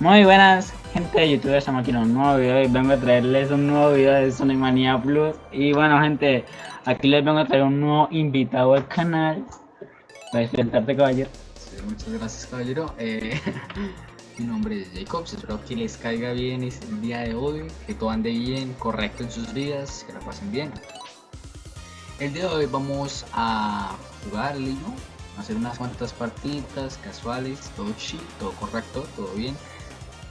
Muy buenas gente de YouTube, estamos aquí en un nuevo video y vengo a traerles un nuevo video de Sonic Mania Plus. Y bueno gente, aquí les vengo a traer un nuevo invitado al canal. Para despertarte caballero. Muchas gracias caballero. Eh, Mi nombre es Jacobs, espero que les caiga bien el día de hoy Que todo ande bien, correcto en sus vidas, que la pasen bien. El día de hoy vamos a jugar ¿no? hacer unas cuantas partidas casuales, todo chill, todo correcto, todo bien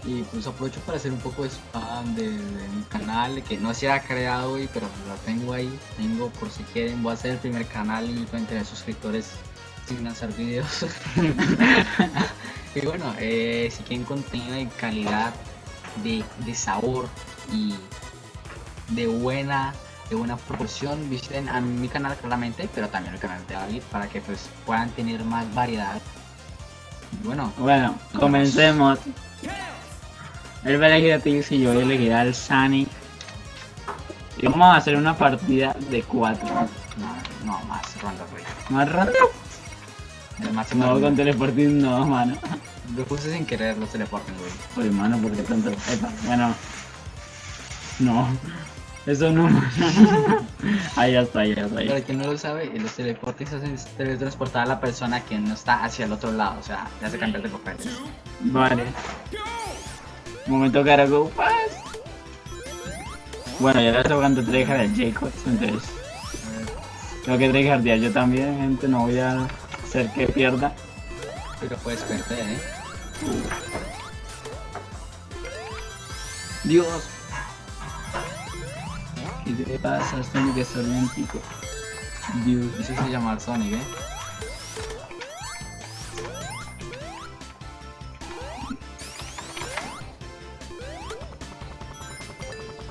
y pues aprovecho para hacer un poco de spam de, mi canal que no se ha creado hoy pero lo tengo ahí tengo por si quieren voy a hacer el primer canal y voy a tener suscriptores sin lanzar videos. Y bueno eh, si quieren contenido de calidad de, de sabor y de buena de buena proporción visiten a mi canal claramente pero también el canal de David para que pues puedan tener más variedad. Bueno bueno comencemos él va a elegir a Tills y yo voy a elegir al Sunny. Y vamos a hacer una partida de 4. No, no, más ronda, güey. ¿Más ronda? No, con teleporting no, mano. Lo puse sin querer los teleporting, güey. Oye, mano, ¿por qué tanto? Epa, bueno. No. Eso no. ahí ya está, ahí ya está. Ahí. Para quien no lo sabe, los teleportes hacen teletransportar a la persona que no está hacia el otro lado. O sea, ya hace cambiar de papel. Vale. Momento que go fast. Bueno, ya le estoy jugando tryhard de Jacobs, entonces. Tengo que tryhardear yo también, gente, no voy a hacer que pierda. Pero puedes perder, eh. Dios. ¿Qué te pasa, Sonic? Es olímpico. Dios. Eso se llama Sonic, eh.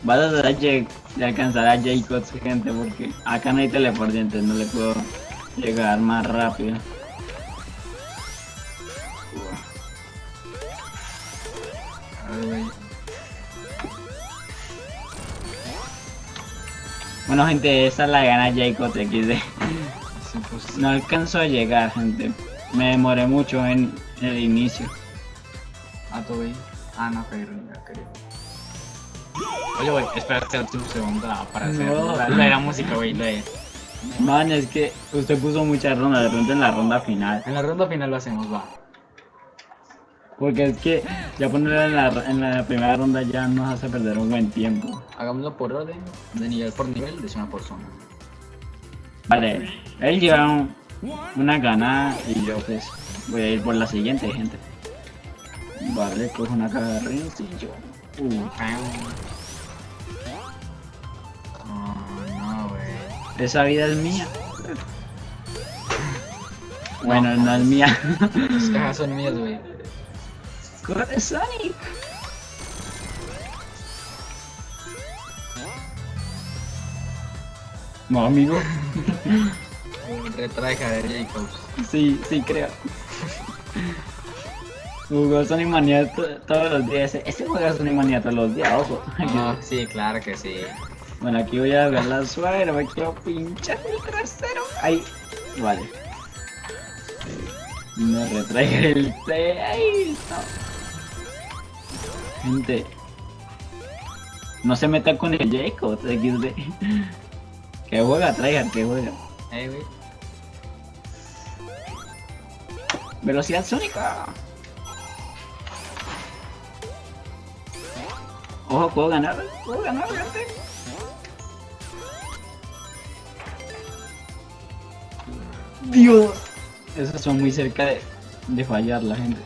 Vas a tratar de alcanzar a Jacobs, gente, porque acá no hay teleporte, no le puedo llegar más rápido. Bueno gente, esa la gana Jacob XD. No alcanzo a llegar, gente. Me demoré mucho en, el inicio. Ah, bien. Ah, no, pero Oye, güey, espérate un segundo para hacer no. la, la, música, güey, de... Man, es que usted puso muchas rondas, de pronto en la ronda final. En la ronda final lo hacemos, va. Porque es que ya ponerla en la, en la primera ronda ya nos hace perder un buen tiempo. Hagámoslo por orden, de nivel por nivel, de zona por zona. Vale, él lleva una gana y yo pues voy a ir por la siguiente, gente. Vale, cojo una carrera y yo... Uh. Esa vida es mía. Bueno, no, es mía. Las cajas son mías, güey. ¡Corre, Sonic! No, amigo. Retraja de Jacobs. Sí, sí, creo. Jugó Sonic Mania todos los días. Ese juega Sonic Mania todos los días, ojo. Ah, sí, claro que sí. Bueno, aquí voy a ver la suegra, me quiero pinchar el trasero. Ahí, vale. No retrae el té. Ahí. Gente. No se meta con el Jacob XD. Que juega, traigan, que juega. Güey. Velocidad sónica. Ojo, puedo ganar, puedo ganar, gente. Dios. Esos son muy cerca de, de fallar la gente.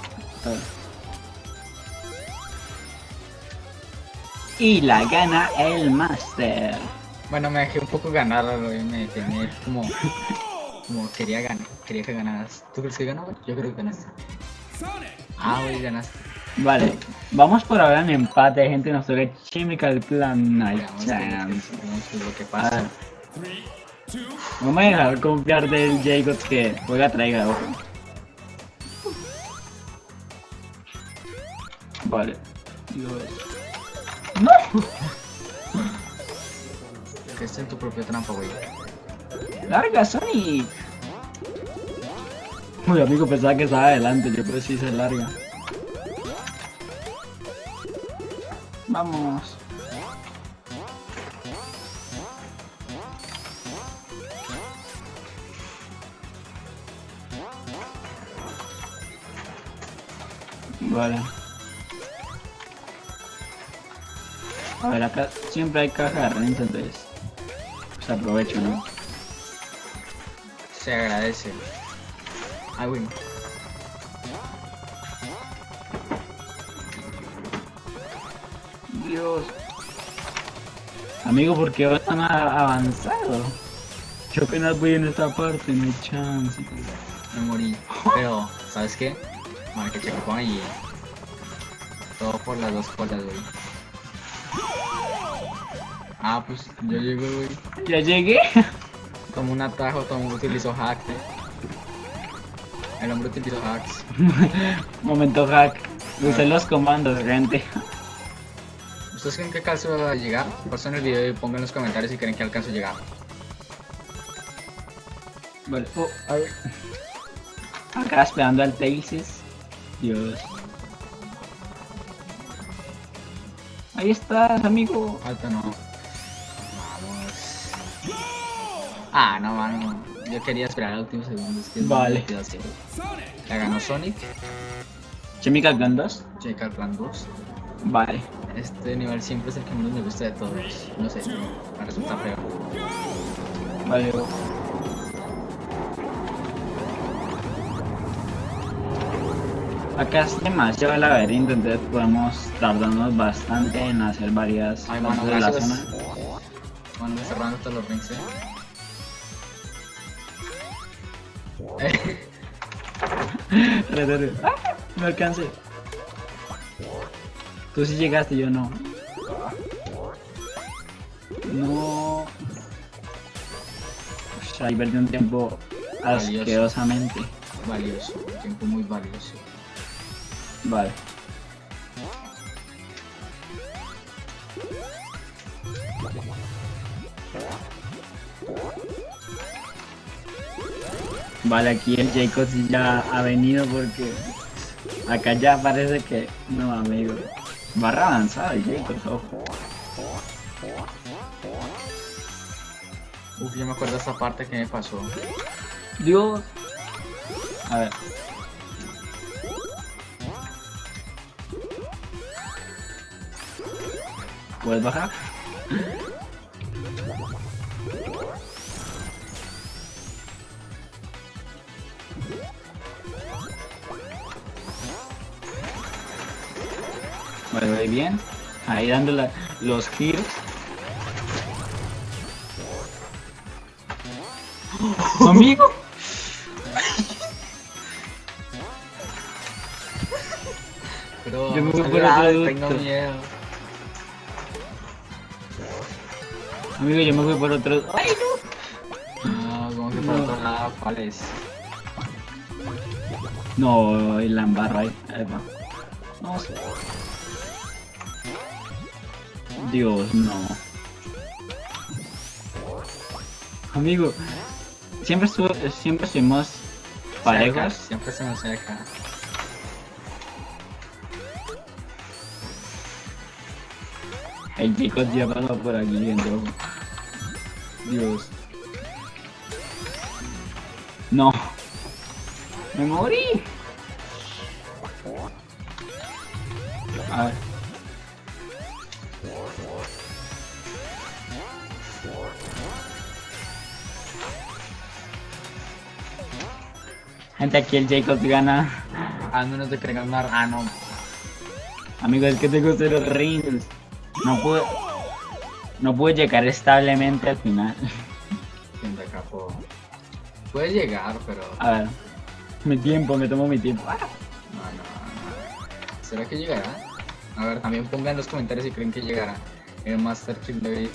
Y la gana el Master. Bueno, me dejé un poco ganar, me dejé como, como quería ganar, quería que ganaras. ¿Tú crees que ganó? Yo creo que ganaste. Ah, hoy ganaste. Vale, vamos por ahora en empate, gente, nos toca Chemical Plan Night Chance. Vamos lo que pasa. No me dejar confiar del Jacob que juega traiga, ojo. Vale. ¡No! Que esté en tu propia trampa, güey. ¡Larga, Sonic! Uy, amigo, pensaba que estaba adelante, yo creo que sí se larga. Vamos. Vale. A ver, acá siempre hay caja de renta, entonces... Pues aprovecho, ¿no? Se agradece. Ah, bueno. Dios. Amigo, ¿por qué vas tan avanzado? Yo apenas voy en esta parte, no hay chance. Me morí. Pero, ¿sabes qué? Marca checkpoint y... Todo por las dos colas, güey. Ah, pues yo llego, güey. ¿Ya llegué? Como un atajo, todo el mundo utilizó hack, eh. El hombre utilizó hacks. Momento hack. Usé los comandos, gente. ¿Ustedes creen que alcanzo a llegar? Pasen el video y pongan en los comentarios si creen que alcanzo a llegar. Vale. Oh, a ver. Acá esperando al Tailsis. Dios. Ahí estás, amigo. Alto no. Vamos. Ah, no, mano. Yo quería esperar al último segundo. Es que es Vale. La ganó Sonic. Chemical Gun 2. Checa el plan 2. Vale. Este nivel siempre es el que menos me gusta de todos. No sé, me resulta feo. Vale. Acá es demasiado laberinto, entonces podemos tardarnos bastante en hacer varias Ay, mano, de la zona. Bueno, cerrando todos los rings, eh. Re. ¡Ah! No alcancé. Tú sí llegaste, yo no. No. Ush, ahí perdí un tiempo Valioso. asquerosamente. valioso, tiempo muy valioso. Vale. Vale, aquí el Jacob sí ya ha venido porque acá ya parece que no, amigo. Barra avanzada el Jacob, ojo. Uf, yo me acuerdo de esta parte que me pasó. Dios. A ver. ¿Puedes bajar? Bien. Ahí dando la- los giros. Amigo. Pero Yo me voy vamos a por llorar, otro tengo miedo. Amigo, yo me fui por otro. ¡Ay, No, como que por No. otro lado, ¿cuál es? no! No, y la embarro ahí. Ahí va. Dios, no. Amigo, siempre estuvo, siempre estuvimos Cerca, parejos. Siempre se nos cerca. El chico pasó por aquí, gente. ojo. Dios. No. Me morí. A ver. Gente, aquí el Jacob gana. Al menos de que ganar. Ah, no. Amigo, es que tengo cero rings. No pude. No pude llegar establemente al final. Quien de acá puedo- Puede llegar, pero. A ver. Mi tiempo, me tomo mi tiempo. Ah. No, no, no. ¿Será que llegará? A ver, también pongan en los comentarios si creen que llegará. El Master King David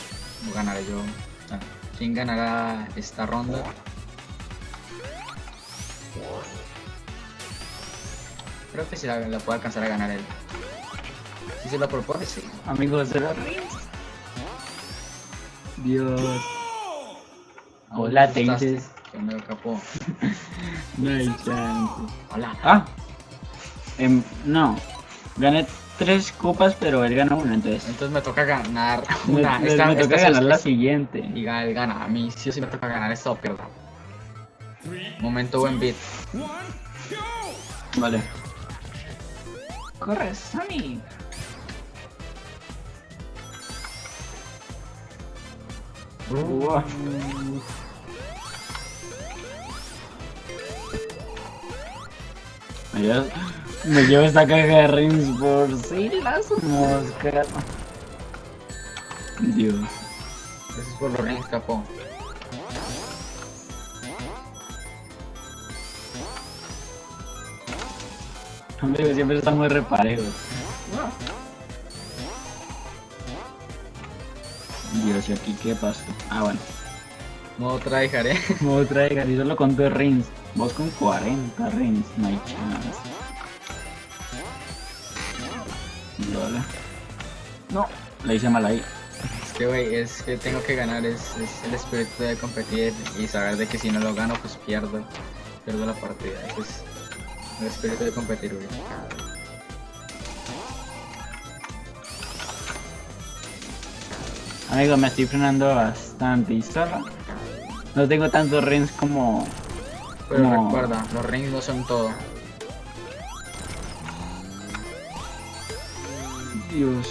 o ganaré yo. ¿Quién ganará esta ronda? Creo que sí la, la puede alcanzar a ganar él. Si se lo propone, sí. Amigos, rings. Dios. Hola, no te asustaste, dices. Que me capó. No hay chance. Hola. Ah. Em, no. Gané tres copas, pero él gana una, entonces. Entonces me toca ganar una. me- esta, me esta toca ganar la siguiente. Y él gana. A mí sí o sí me toca ganar esta o. Momento buen beat. Vale. Corre, Sonic. Uah. Me llevo, me llevo esta caja de rings por si las moscas. Dios. Eso es por los rings, capo. Amigos, siempre están muy reparejos. Dios, ¿y aquí qué pasó? Ah, bueno. Modo tryhard, eh. Me traiga, y solo con dos rings. Vos con 40 rings, no hay chance. No, le hice mal ahí. Es que, wey, es que tengo que ganar. Es, es el espíritu de competir y saber de que si no lo gano, pues pierdo. Pierdo la partida. Ese es el espíritu de competir, wey. Amigo, me estoy frenando bastante y solo. No tengo tantos rings como. Pero No. recuerda, los rings no son todo. Dios.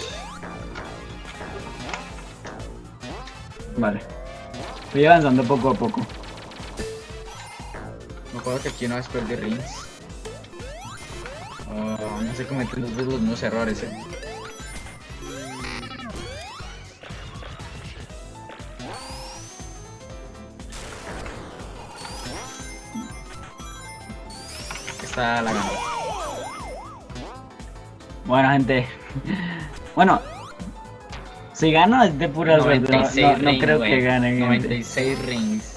Vale. Estoy avanzando poco a poco. Me acuerdo que aquí una vez perdí rings. Oh, no sé cometen dos veces los mismos errores, eh. Esta la ganó. Bueno, gente. Bueno. Si gano es de pura suerte. No, 96 no- creo que gane. gente. 96 rings.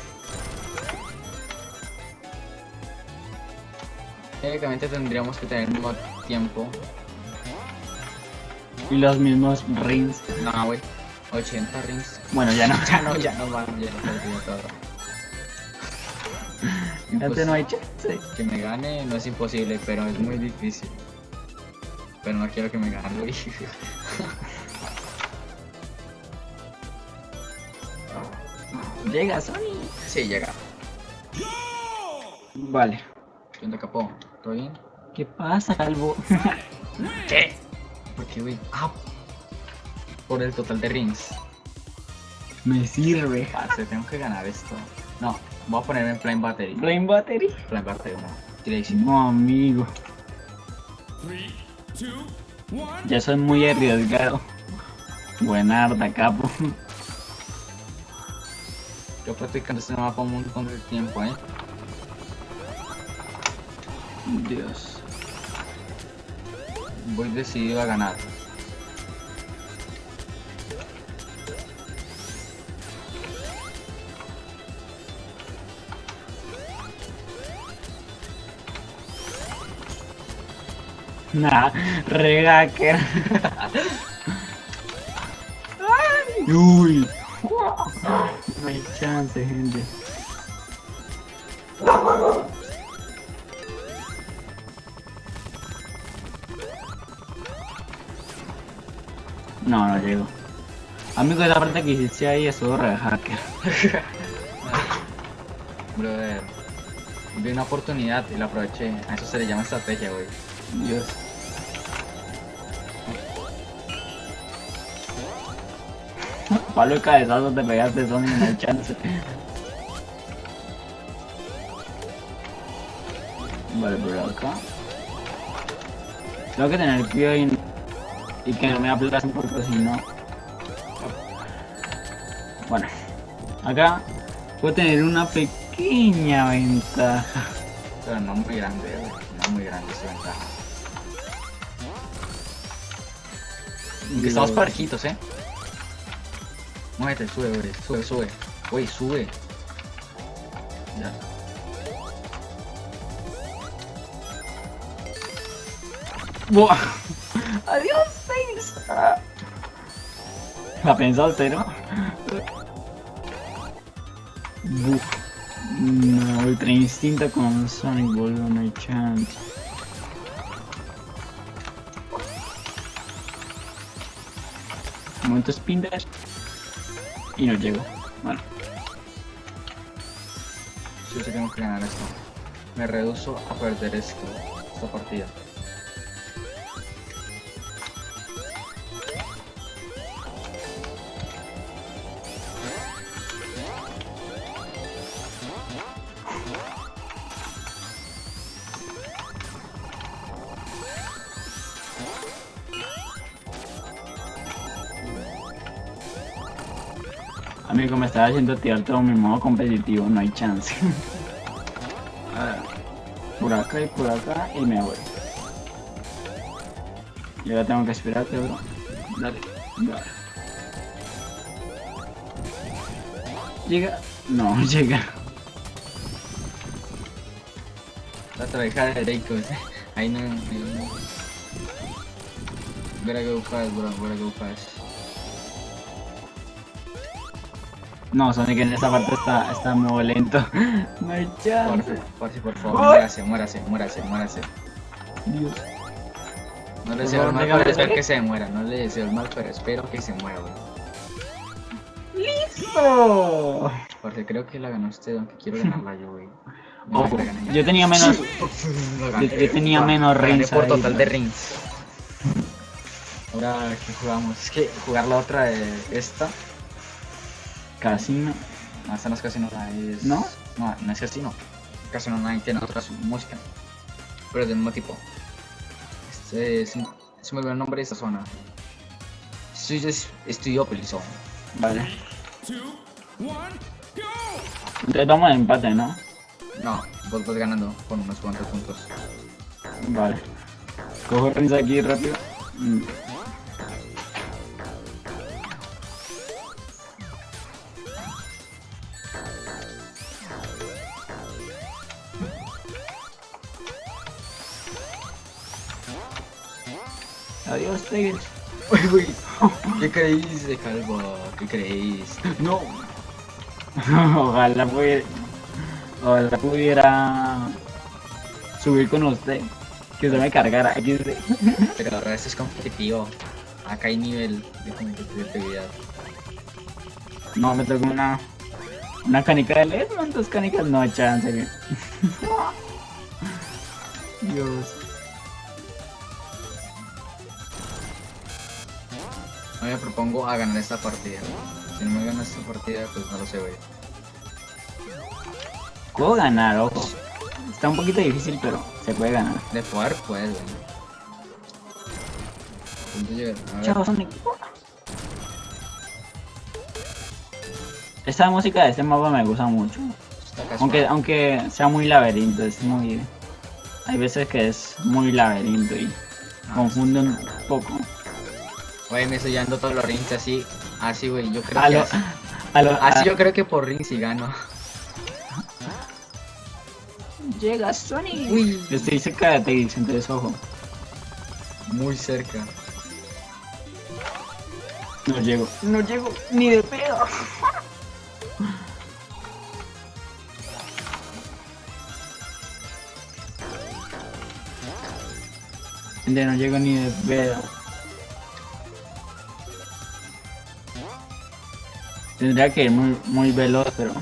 Técnicamente tendríamos que tener el mismo tiempo. Y los mismos rings. No, güey. 80 rings. Bueno, ya no. Ya no, ya no van, ya no perdí todo. Ya pues, no hay chance. Que me gane no es imposible, pero es muy difícil. Pero no quiero que me gane, güey. Llega Sony. Sí, llega. Vale. ¿Qué onda, capo? ¿Todo bien? ¿Qué pasa, Calvo? ¿Qué? ¿Por qué, güey? Ah, por el total de rings. Me sirve. Parce, tengo que ganar esto. No, voy a ponerme en Flame Battery. Flame Battery. Flame Battery, no. No, amigo. Ya soy muy arriesgado. Buenarda, capo. Yo practicando este mapa un montón de tiempo, eh. Dios. Voy decidido a ganar. Nah, regaker. Uy. No hay chance, gente. Llego. Amigo, esa parte que hiciste ahí es todo rehacker. Brother. Vi una oportunidad y la aproveché. A eso se le llama estrategia, güey. Dios. Palo de cabezazo te pegaste, Sony, no hay chance. Vale, por acá. Tengo que tener cuidado y, y que no me aplacen porque si no... Bueno, acá puedo tener una pequeña ventaja. Pero no muy grande, güey. No muy grande esa ventaja. Y Estamos parejitos, eh. Muévete, sube. Sube, sube. Güey, sube. Ya. Buah. Adiós, ¿La pensaste, no? Buf. No, ultra instinto con Sonic, boludo, no hay chance. Momento spin. Y no llego. Bueno, Yo sí tengo que ganar esto. Me reduzo a perder esto, esta partida. Estaba haciendo activar todo mi modo competitivo, no hay chance. A ver, por acá y por acá y me voy. Y ahora tengo que esperarte, bro. Dale, dale. Llega. No, llega. La trabeja de Reikos. Ahí no. ahí no. Gotta go fast, bro. Gotta go fast. No, Sonic en esta parte está, está muy lento. No hay Por, chance. por, por favor, muérase, muérase, muérase, muérase. Dios. No le deseo el mal, pero espero que se muera. No le deseo el mal, pero espero que se muera, güey. ¡Listo! Porque creo que la ganó usted, aunque quiero ganarla yo, güey. No, gané yo. tenía menos. Yo- yo tenía menos rings por total de rings. Ahora, ¿qué jugamos? Es que jugar la otra de esta. Casino. No, esta no es Casino Night. Es... ¿No? No, no es Casino. Casino Night tiene otra su- música. Pero es del mismo tipo. Este es, se me olvidó el nombre de esta zona. Es Estudiópolis Zone. Vale. Entonces vamos a empate, ¿no? No, vos vas ganando con unos cuantos puntos. Vale. Cojo rings aquí rápido. Mm. Adiós, uy. ¿Qué creéis de Calvo? ¿Qué creéis? No. Ojalá pudiera. Ojalá pudiera subir con usted. Que se me cargara. Aquí se- Pero ahora esto es competitivo. Acá hay nivel de competitividad. No, me tocó una. Una canica de LED, ¿cuántas canicas? No, chance. Dios. Yo me propongo a ganar esta partida. Si no me gano esta partida, pues no lo sé, güey. Puedo ganar, ojo. Está un poquito difícil, pero se puede ganar. De poder, pues, güey. Chao, Sonic. Esta música de este mapa me gusta mucho. Aunque, aunque sea muy laberinto, es muy. Hay veces que es muy laberinto y Ah, confunde un poco. Güey, me estoy llevando todos los rings así. Así, güey. Yo creo A que lo, así. a lo, Así a- yo creo que por rings sí gano. Llega Sonic. Uy. Estoy cerca de Tails, entonces ojo. Muy cerca. No llego. No llego ni de pedo. No llego ni de pedo. Tendría que ir muy, muy veloz, pero...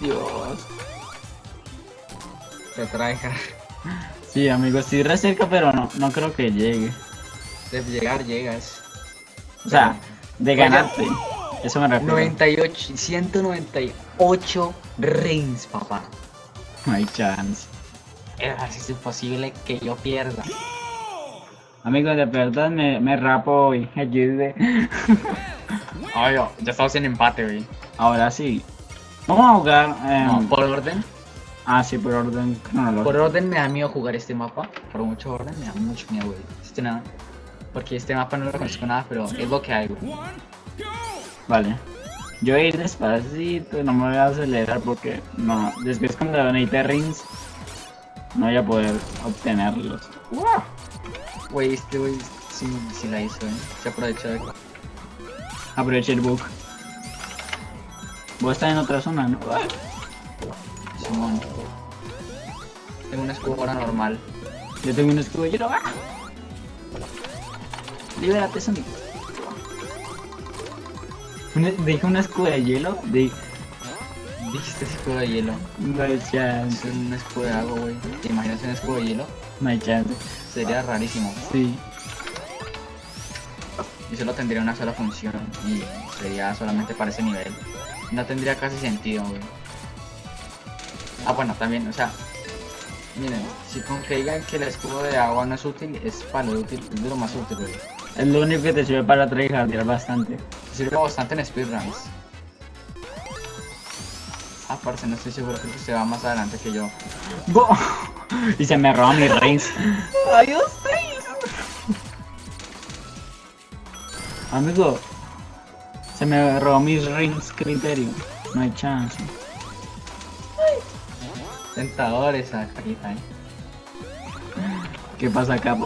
Dios. Te trae Sí, amigo, estoy re cerca, pero no, no creo que llegue. De llegar, llegas. O sea, de Oye. ganarte. Eso me refiero. 98, 198 rings, papá. No hay chance. Es imposible que yo pierda. Amigo, de verdad me, me rapo hoy. Ayude. Ay, yo, ya estamos en empate, güey. Ahora sí. Vamos a jugar. em, No, por orden. Ah, sí, por orden cronológico. Por orden me da miedo jugar este mapa. Por mucho orden me da mucho miedo, güey. Este nada. Porque este mapa no lo conozco nada, pero es lo que hay, güey. Vale. Yo voy a ir despacito, no me voy a acelerar porque no. Después cuando necesite rings, no voy a poder obtenerlos. Güey, este güey Sí, sí la hizo, ¿eh? Se aprovechó de... Aproveché el bug. Vos estás en otra zona, ¿no? Simón. Tengo una escudo ahora normal. Yo tengo un escudo de hielo. ¡Ah! Libérate, Sonic. Una- Dije un escudo de hielo. De... Dijiste escudo de hielo. No hay Es chance. un escudo de agua, güey. ¿Te imaginas un escudo de hielo? No hay chance. Sería rarísimo. Sí. Y solo tendría una sola función. Y sería solamente para ese nivel. No tendría casi sentido, güey. Ah, bueno, también, o sea... Miren, si con que digan que el escudo de agua no es útil, es para lo útil, es de lo más útil, güey. Es lo único que te sirve para tryhardear bastante. Sirve bastante en speedruns. Ah, parce, no estoy seguro, creo que usted va más adelante que yo. Bo- y se me roba mi rings. Adiós, rings. Amigo, se me robó mis rings criterio. No hay chance. Tentador esa carita, eh. ¿Qué pasa acá?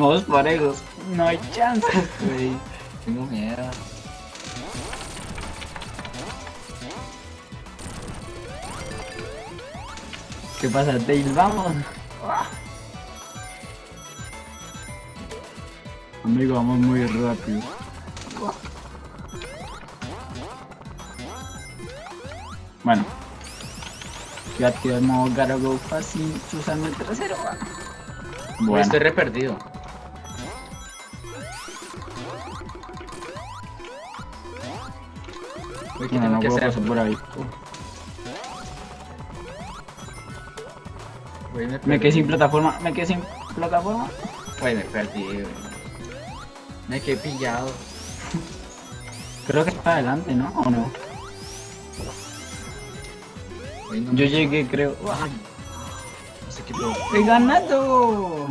Vamos parejos. No hay chance, güey. Tengo miedo. ¿Qué pasa, Tails? Vamos. Amigo, vamos muy rápido. Bueno. Yo activo el modo Gotta Go Fácil usando el trasero. Bueno, Estoy re perdido. Güey, ¿qué no, tengo no que puedo hacer? pasar por ahí. Güey, me, quedé sin plataforma, me quedé sin plataforma. Güey, me perdí. Me quedé pillado. Creo que está adelante, ¿no? ¿O no? Yo llegué, creo. Ay, No sé qué puedo. ¡He ganado!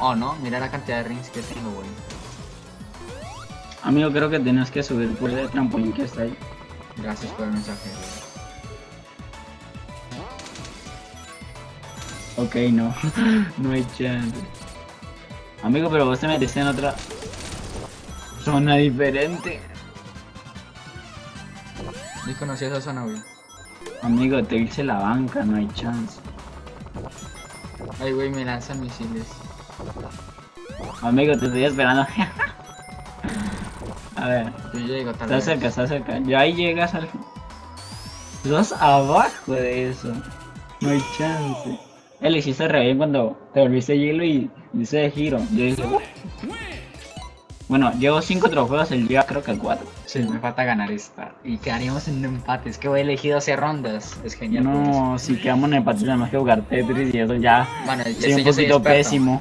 Oh, no, mira la cantidad de rings que tengo, güey. Amigo, creo que tienes que subir por el trampolín que está ahí. Gracias por el mensaje. Ok, no. no hay chance. Amigo, pero vos te metiste en otra zona diferente. Ni conocí esa zona, güey. Amigo, te hice la banca, no hay chance. Ay, güey, me lanzan misiles. Amigo, te estoy esperando. A ver, Yo llego tal está vez. cerca, está cerca. Ya ahí llegas al. Estás abajo de eso. No hay chance. Él le hiciste re bien cuando te volviste hielo y dice de giro. Yo dije. Bueno, llevo 5 trofeos, él lleva creo que 4. Sí, me falta ganar esta. Y quedaríamos en un empate. Es que voy elegido hacer rondas. Es genial. No, si quedamos en empate tenemos que jugar Tetris y eso ya. Bueno, Soy un soy poquito pésimo.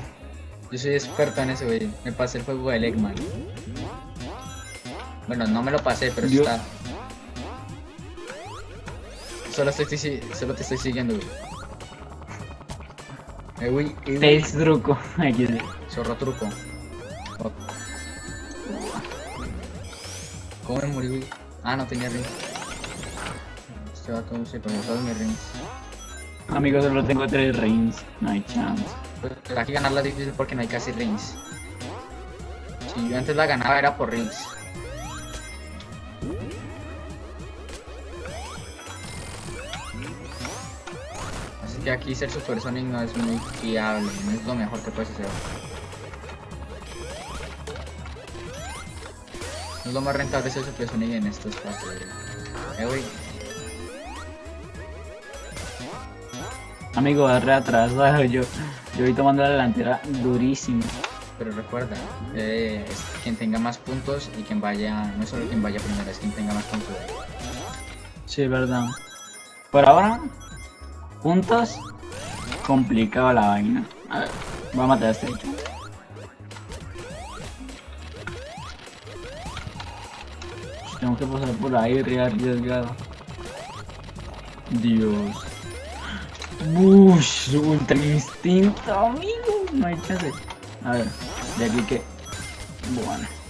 Yo soy experto en eso, güey. Me pasé el juego del Eggman. Bueno, no me lo pasé, pero Yo- está. Solo, estoy, solo te estoy siguiendo, güey. Eh, güey, eh, güey. Tails truco. Sí. Zorro truco. Oh. ¿Cómo me morí, güey? Ah, no tenía rings. Este vato se pegó todos mis rings. Amigos, solo tengo 3 rings. No hay chance. Pero aquí ganarla es difícil porque no hay casi rings. Si yo antes la ganaba era por rings. Que aquí ser Super Sonic no es muy fiable, no es lo mejor que puedes hacer. No es lo más rentable ser Super Sonic en estos casos. güey. Eh, güey. Amigo, re atrasado. Yo, yo voy tomando la delantera durísimo. Pero recuerda, eh, es quien tenga más puntos y quien vaya, no es solo quien vaya primero, es quien tenga más puntos. Sí, es verdad. Por ahora, juntos, complicado la vaina. A ver, voy a matar a este bicho. Tengo que pasar por ahí, arriesgado. Dios. Ush, ultra instinto, amigo. No hay chance. A ver, de aquí que. Bueno.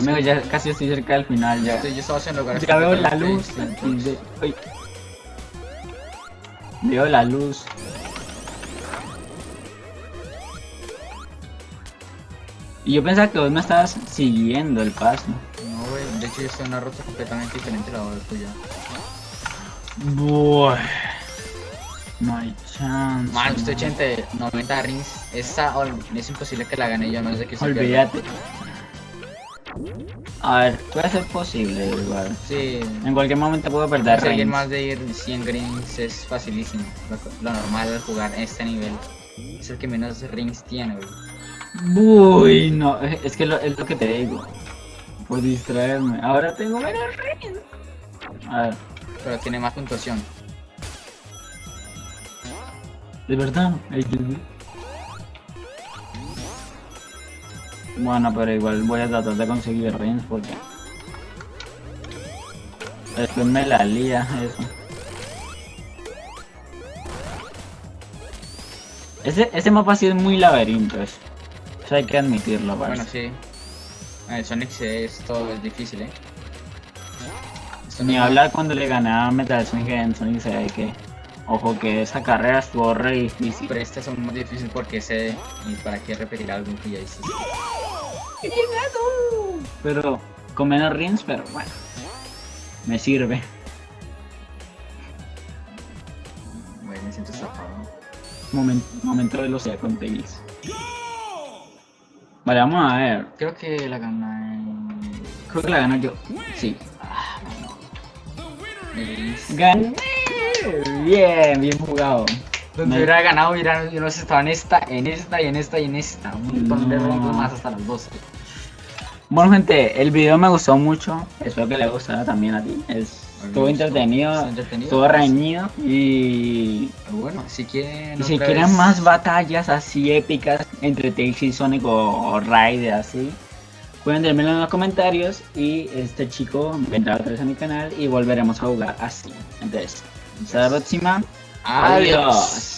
Amigo, ya casi estoy cerca del final ya. Estoy- yo estaba haciendo lugares Ya veo la completamente luz. distintos. de- uy. Veo la luz. Y yo pensaba que vos me estabas siguiendo el paso. No, güey, de hecho yo estoy en una ruta completamente diferente a la tuya. Bueno. No hay chance. Man, estoy no. 80, 90 rings. Esta es imposible que la gane yo, que se pierda. Olvídate. A ver, puede ser posible igual. Sí. En cualquier momento puedo perder reins. más de ir 100 greens es facilísimo. Lo, lo normal al jugar este nivel es el que menos rings tiene, güey. Uy, no, es que lo- es lo que te digo. Por distraerme. Ahora tengo menos reins. A ver, Pero tiene más puntuación. de verdad. Ay, Dios Bueno, pero igual voy a tratar de conseguir reins porque. Después me la lía eso. Ese, ese mapa sí es muy laberinto, eso. Eso hay que admitirlo, Bueno, parce. sí. En Sonic sí, esto es difícil, eh. Esto Ni no- hablar cuando le ganaba Metal Slug en Sonic se ve que. Ojo que esa carrera estuvo re difícil. Pero este es aún más difícil porque sé. ¿Y para qué repetir algo que ya hiciste? Pero con menos rings, pero bueno. Me sirve. Güey, me siento estafado. Momento, momento de velocidad con Tails. Vale, vamos a ver. Creo que la gana. Creo que la gano yo. Sí. Elise. Gané. Bien, bien jugado. Donde hubiera ganado, hubiera, sé, estaba en esta, en esta y en esta y en esta. Un montón de rangos más hasta las 12. Bueno gente, el video me gustó mucho. Espero que le gustara también a ti. Es, estuvo entretenido, estuvo entretenido. estuvo reñido y Pero bueno, si quieren. Si quieren vez- más batallas así épicas entre Tails y Sonic o, o Raid así, pueden dármelo en los comentarios y este chico vendrá otra vez a mi canal y volveremos a jugar así. Entonces, hasta la próxima. Adiós.